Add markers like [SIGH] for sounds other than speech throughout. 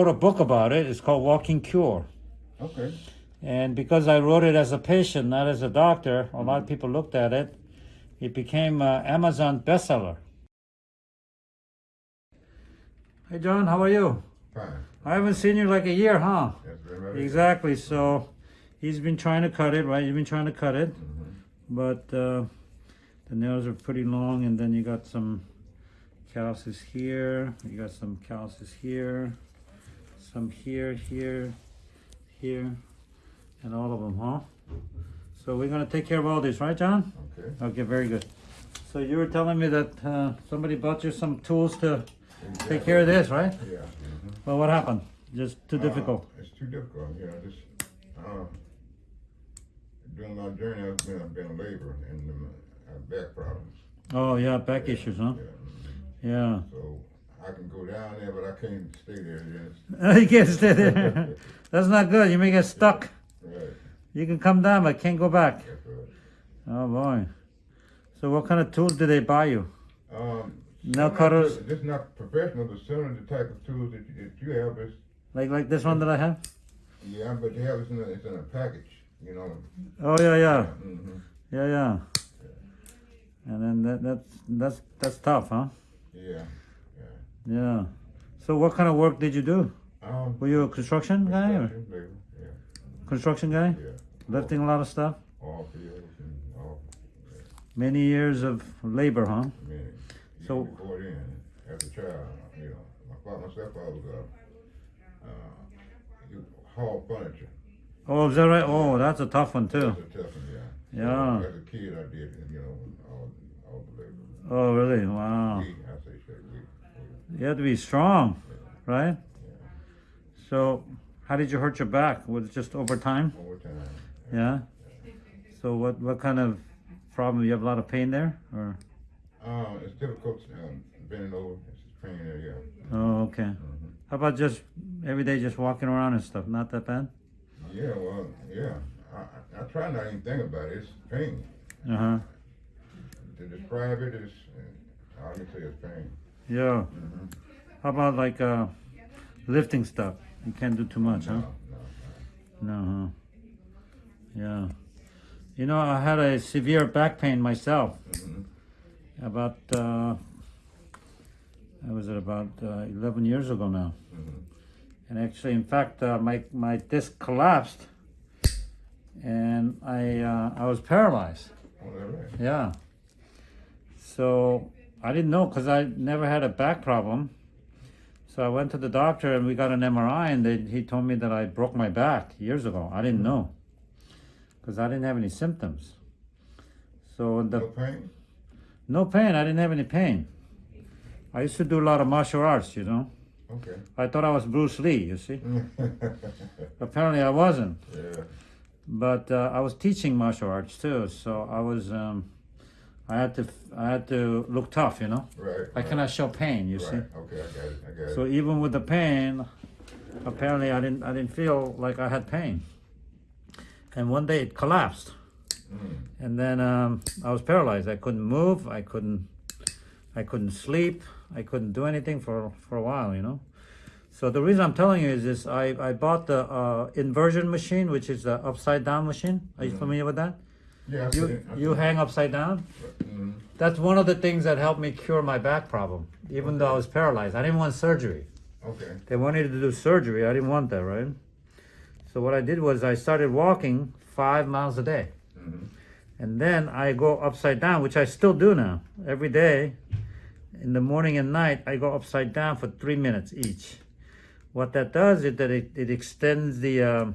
wrote a book about it. It's called Walking Cure. Okay. And because I wrote it as a patient, not as a doctor, a lot of people looked at it. It became an Amazon bestseller. Hey, John, how are you? Fine. I haven't seen you like a year, huh? That's very right. Exactly. So he's been trying to cut it, right? You've been trying to cut it, Mm -hmm. but uh, the nails are pretty long, and then you got some calluses here. You got some calluses here, some here, here, here, and all of them, huh? So we're gonna take care of all this, right, John? Okay. Okay, very good. So you were telling me that uh, somebody bought you some tools to take care of this, right? Yeah. mhm. Well, what happened? Just too Uh, difficult. It's too difficult, you know, just, uh, during my journey, I've been, I've been in labor and um, I have back problems. Oh yeah, back Yeah, issues, huh? Yeah. mhm. Yeah. So I can go down there, but I can't stay there, yes. [LAUGHS] you can't stay there. [LAUGHS] That's not good. You may get stuck. Right, You can come down, but can't go back. right. Oh boy. So what kind of tools did they buy you? Um, Nail some cutters? This is not professional, but some of the type of tools that you, that you have is, Like like this one that I have? yeah, but they have it in a, it's in a package, you know. Oh yeah, yeah, hmm yeah, yeah. And then that that's that's that's tough, huh? Yeah, Yeah. So what kind of work did you do? um. Were you a construction guy or construction, Yeah, construction guy? yeah. Lifting a lot of stuff? all fields and all, Many years of labor, huh? Mean, So- before then, as a child, you know, my father, myself, I was, uh, uh, haul furniture. Oh, is that right? Oh, that's a tough one too. That's a tough one, yeah. So, As a kid, I did, you know, all, all the labor. Oh, really? Wow. You have to be strong, right? So, how did you hurt your back? Was it just over time? over time. Yeah. So, what what kind of problem? You have a lot of pain there, or? Um, it's difficult, um, bending over, it's just pain there, yeah. Oh, okay. Mhm. How about just every day, just walking around and stuff? Not that bad. Yeah, well, yeah, I, I, I try not even think about it, it's pain. Uh huh. To describe it is, uh, all I can say is pain. Yeah. Mhm. How about like uh, lifting stuff? You can't do too much, huh? No, no, No, huh? Yeah. You know, I had a severe back pain myself. Mhm. About uh, I was it about uh, 11 years ago now. Mhm. And actually, in fact, uh, my my disc collapsed, and I uh, I was paralyzed. Oh, right. Yeah. So I didn't know because I never had a back problem. So I went to the doctor and we got an MRI, and they, he told me that I broke my back years ago. I didn't know because I didn't have any symptoms. So the No pain? no pain. I didn't have any pain. I used to do a lot of martial arts, you know. Okay. I thought I was Bruce Lee, you see. [LAUGHS] Apparently I wasn't. yeah. But uh, I was teaching martial arts too, so I was um, I had to I had to look tough, you know. Right. I right, cannot show pain, you Right. see. Okay, I got it. I got it. So even with the pain, apparently I didn't I didn't feel like I had pain. And one day it collapsed, Mm. and then um, I was paralyzed. I couldn't move. I couldn't I couldn't sleep. I couldn't do anything for for a while, you know. So the reason I'm telling you is this: I I bought the uh, inversion machine, which is the upside down machine. Are you Mhm. familiar with that? Yeah, You it. You hang upside down. Mhm. That's one of the things that helped me cure my back problem, even though I was paralyzed. I didn't want surgery. Okay. They wanted to do surgery. I didn't want that, right? So what I did was I started walking five miles a day. Mhm. And then I go upside down, which I still do now. Every day, in the morning and night, I go upside down for three minutes each. What that does is that it, it extends the, um,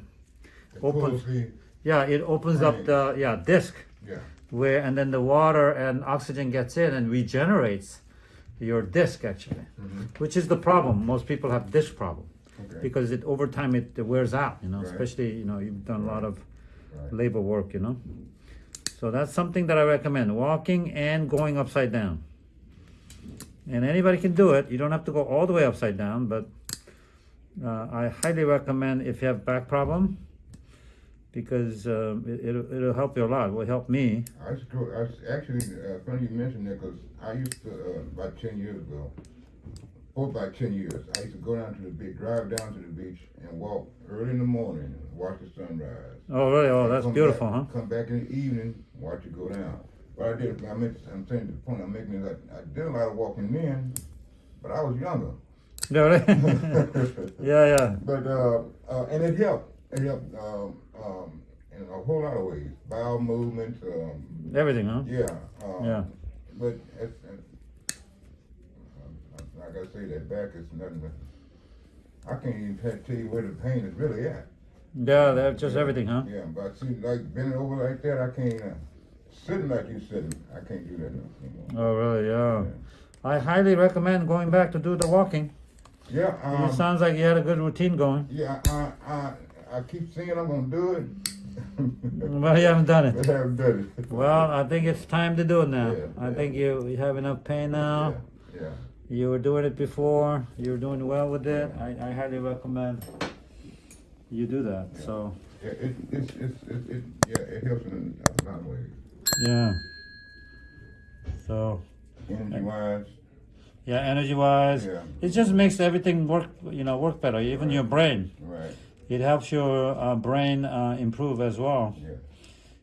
It Open. the, yeah, it opens up the, yeah, disc. yeah. where and then the water and oxygen gets in and regenerates your disc actually Mhm. which is the problem most people have disc problem Okay. because it over time it, wears out you know Right. especially you know you've done a lot of Right. labor work you know so that's something that i recommend walking and going upside down and anybody can do it you don't have to go all the way upside down but uh, i highly recommend if you have back problem because um, it, it'll, it'll help you a lot it will help me I to I actually, uh, funny you mentioned that, cause I used to, uh, about ten years ago, for about ten years. I used to go down to the beach, drive down to the beach and walk early in the morning and watch the sunrise. Oh, really? Oh, that's beautiful, huh? Come back in the evening, watch it go down. But I did, I meant, I'm saying the point I'm making is that I did a lot of walking then, but I was younger. Yeah, really? [LAUGHS] [LAUGHS] yeah, yeah. But, uh, uh, and it helped, it helped, um, um, in a whole lot of ways, bowel movements, um, Everything, huh? yeah. Um, Yeah. But, it's, it's, um, like I say, that back is nothing but, I can't even tell you where the pain is really at. Yeah, that's just everything, huh? Yeah, but see, like bending over like that, I can't, uh, sitting like you sitting, I can't do that anymore. Oh, really? Yeah. I highly recommend going back to do the walking. Yeah, it um, sounds like you had a good routine going. yeah, I, I, I keep saying I'm gonna do it. [LAUGHS] Well, you haven't done it. [LAUGHS] I haven't done it. Well, I think it's time to do it now. Yeah, I yeah. think you, you have enough pain now. Yeah, yeah. You were doing it before. You were doing well with it. I, I highly recommend you do that. So, Yeah, it, it's, it's, it, it, yeah, it helps in a lot of ways. yeah. So, Energy wise, yeah, energy wise, yeah, it just makes everything work, you know, work better. Even your brain. right, It helps your uh, brain uh, improve as well. yeah.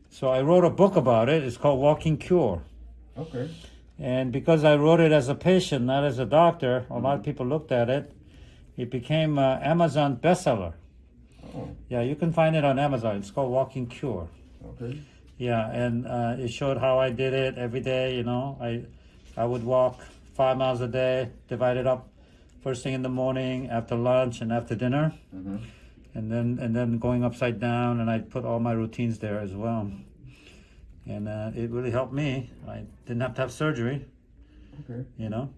So I wrote a book about it. It's called Walking Cure. Okay, And because I wrote it as a patient, not as a doctor, a lot of people looked at it. It became an Amazon bestseller. oh, Yeah, you can find it on Amazon. It's called Walking Cure. okay, Yeah, and uh, it showed how I did it every day. You know, I I would walk five miles a day, divided up first thing in the morning, after lunch, and after dinner, mm-hmm, and then and then going upside down. And I put all my routines there as well. And uh, it really helped me. I didn't have to have surgery. okay, You know,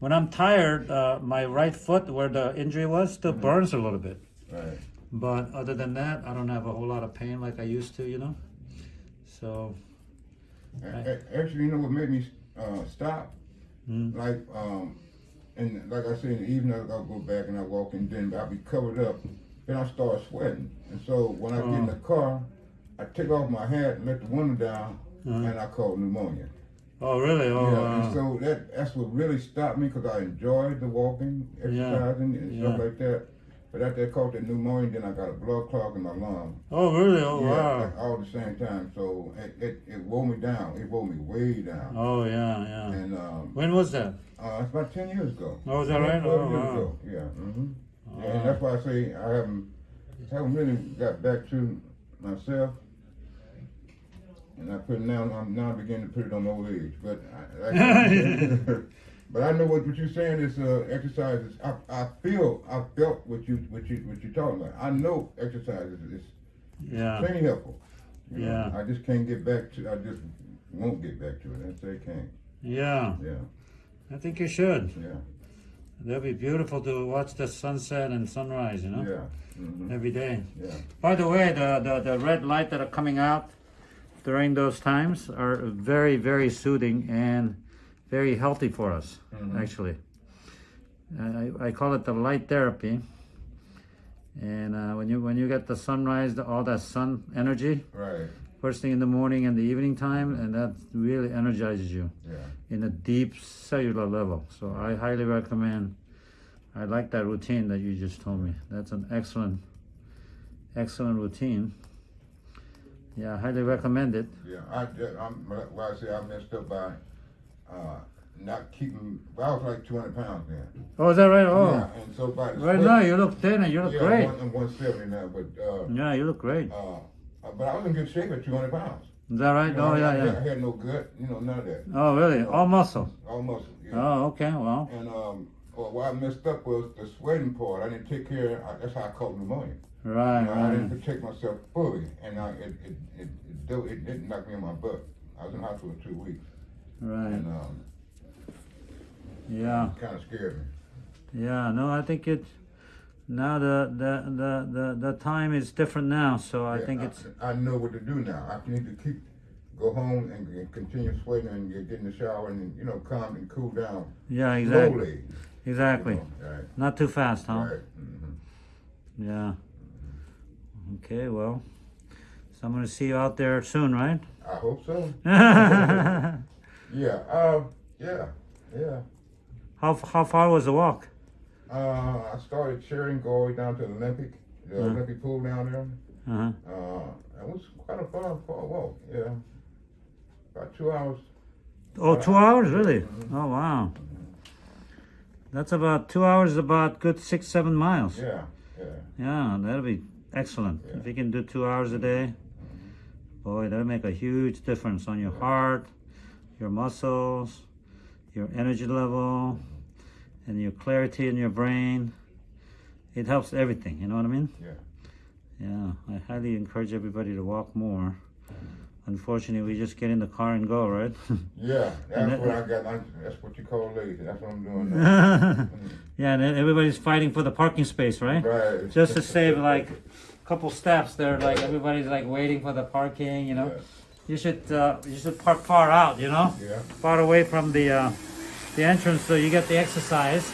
when I'm tired, uh, my right foot where the injury was still burns a little bit. right. But other than that, I don't have a whole lot of pain like I used to. You know, so. A- Actually, you know what made me, uh, stop? Mm. Like, um, and like I said, in the evening, I'll go back and I walk in, then I'll be covered up, then I start sweating. And so when I get in the car, I take off my hat and let the window down, Uh-huh. and I caught pneumonia. Oh, really? Oh, yeah, wow. and so that that's what really stopped me because I enjoyed the walking, Yeah, exercising, and stuff yeah. like that. But after I caught that pneumonia, then I got a blood clot in my lung. oh, really? Oh, yeah, wow. like all at the same time. So it, it, it wore me down. It wore me way down. Oh, yeah, yeah. And um, When was that? uh, it's about ten years ago. Oh, is that right? 12 Oh, years wow. ago. Yeah. hmm Oh. And that's why I say I haven't haven't really got back to myself. And I put now I'm now beginning to put it on old age, but I, I [LAUGHS] [LAUGHS] but I know what, what you're saying is uh, exercise is I, I feel I felt what you what you what you're talking about. I know exercise is, Yeah, plenty helpful. You know, Yeah. I just can't get back to I just won't get back to it. I say can't. yeah. Yeah, I think you should. yeah, That'd be beautiful to watch the sunset and sunrise, you know, yeah. hmm every day. Yeah. By the way, the, the, the red light that are coming out during those times are very, very soothing and very healthy for us, Mhm. actually. I, I call it the light therapy. And uh, when you when you get the sunrise, the, all that sun energy, Right. First thing in the morning and the evening time, and that really energizes you Yeah. in a deep cellular level. So I highly recommend. I like that routine that you just told me. That's an excellent, excellent routine. Yeah, I highly recommend it. Yeah, I, ju- I'm, well, I say I messed up by, uh, not keeping, well, I was like two hundred pounds then. Oh, is that right? Oh, Yeah, and so by right sweat- now you look thin and you look yeah, great. I'm one seventy now, but, uh, Yeah, you look great. uh, but I was in good shape at two hundred pounds. Is that right? You know, Oh, I, yeah, I, had- I had no gut, you know, none of that, Oh, really? All muscle. all muscle, yeah. Oh, okay. Well, And, um, well, what I messed up was the sweating part, I didn't take care, I, that's how I caught pneumonia. right, You know, I didn't protect myself fully, and I, it, it, it, it, it didn't knock me in my butt. I was in the hospital two weeks, Right. and, um, Yeah. kinda scared me. Yeah. No, I think it. Now the the the the, the time is different now, so I Yeah, think it's. I know what to do now. I need to keep, go home and, and continue sweating and get, get in the shower and, you know, calm and cool down Yeah, exactly. slowly. you Exactly. know, Right, Not too fast, huh? right. mhm. Yeah. Okay, well, so I'm gonna see you out there soon, right? I hope so. how [LAUGHS] Yeah, uh, yeah, yeah. how far was the walk? Uh, I started cheering, go all the way down to the Olympic, the Uh. Olympic pool down there. Uh-huh. Uh, it was quite a fun walk, yeah. About two hours. Oh, two hours, really? Oh, wow. That's about two hours, about good six, seven miles. Yeah, yeah. Yeah, that'll be excellent. If you can do two hours a day, boy, that'll make a huge difference on your heart, your muscles, your energy level, and your clarity in your brain. It helps everything, you know what I mean? Yeah. Yeah, I highly encourage everybody to walk more. Unfortunately, we just get in the car and go, right? [LAUGHS] Yeah, that's that- what I got. That's what you call lazy. That's what I'm doing now. [LAUGHS] yeah, and everybody's fighting for the parking space, right? right. Just to save [LAUGHS] like a couple steps, they're like everybody's like waiting for the parking, you know. yeah. You should uh, you should park far out, you know, Yeah. far away from the uh, the entrance, so you get the exercise,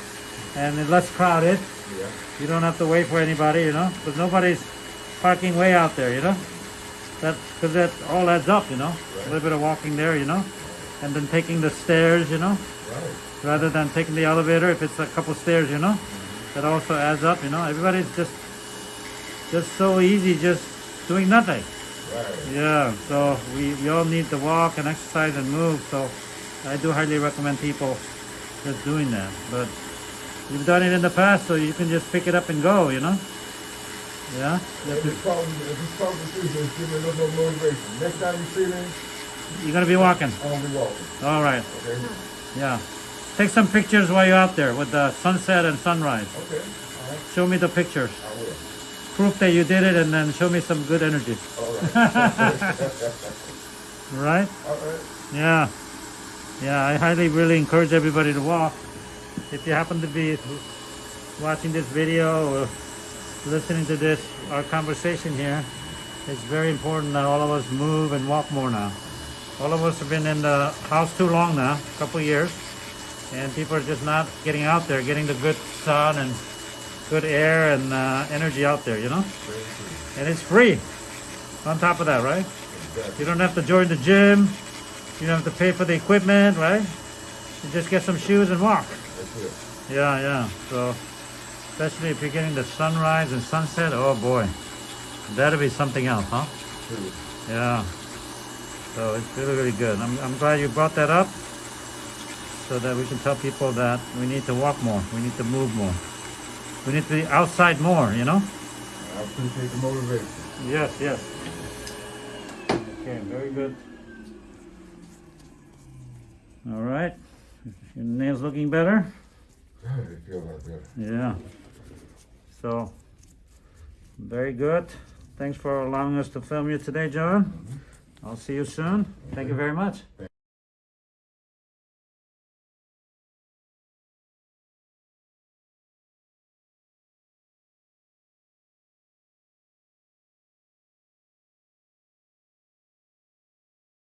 and it's less crowded. Yeah. You don't have to wait for anybody, you know, because nobody's parking way out there, you know. That because that all adds up, you know. Right. A little bit of walking there, you know, and then taking the stairs, you know, Right. rather than taking the elevator if it's a couple stairs, you know. Mm-hmm. That also adds up, you know. Everybody's just just so easy, just doing nothing. Right. Yeah, so we, we all need to walk and exercise and move. So I do highly recommend people just doing that. But you've done it in the past, so you can just pick it up and go, you know? Yeah? Have If to- it's talking, if it's to you, just give me a little more motivation. Next time you see me, You're going to be walking. I'm gonna be walking. All right. Okay. Yeah. Take some pictures while you're out there with the sunset and sunrise. Okay. All right. Show me the pictures. I will. Proof that you did it and then show me some good energy. All right. [LAUGHS] Right? All right. Yeah. Yeah, I highly really encourage everybody to walk. If you happen to be watching this video or listening to this, our conversation here, it's very important that all of us move and walk more now. All of us have been in the house too long now, a couple years, and people are just not getting out there, getting the good sun and good air and uh, energy out there, you know? And it's free on top of that, right? You don't have to join the gym. You don't have to pay for the equipment, right? You just get some shoes and walk. Yeah, yeah. So, especially if you're getting the sunrise and sunset, oh boy, that'll be something else, huh? Yeah. So it's really, really good. I'm, I'm glad you brought that up so that we can tell people that we need to walk more. We need to move more. We need to be outside more, you know? I appreciate the motivation. Yes, yes. Okay, very good. All right. Your nails looking better? They feel like that. Yeah. So, very good. Thanks for allowing us to film you today, John. Mm-hmm. I'll see you soon. Thank you very much.